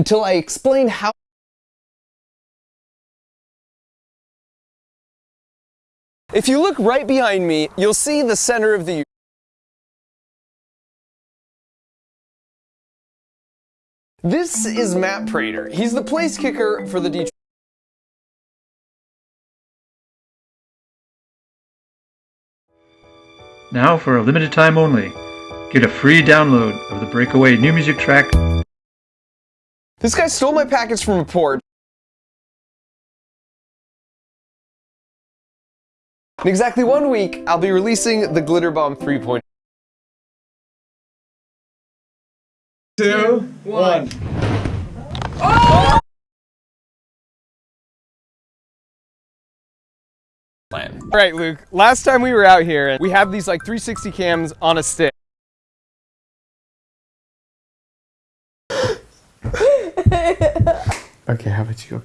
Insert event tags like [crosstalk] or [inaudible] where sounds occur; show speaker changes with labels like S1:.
S1: until I explain how If you look right behind me, you'll see the center of the This is Matt Prater. He's the place kicker for the Detroit
S2: Now, for a limited time only, get a free download of the Breakaway new music track.
S1: This guy stole my package from a port. In exactly one week, I'll be releasing the Glitter Bomb 3.0.
S3: two, one. Plan.
S1: All right, Luke, last time we were out here, we have these like 360 cams on a stick. [gasps] [laughs] okay, how about you?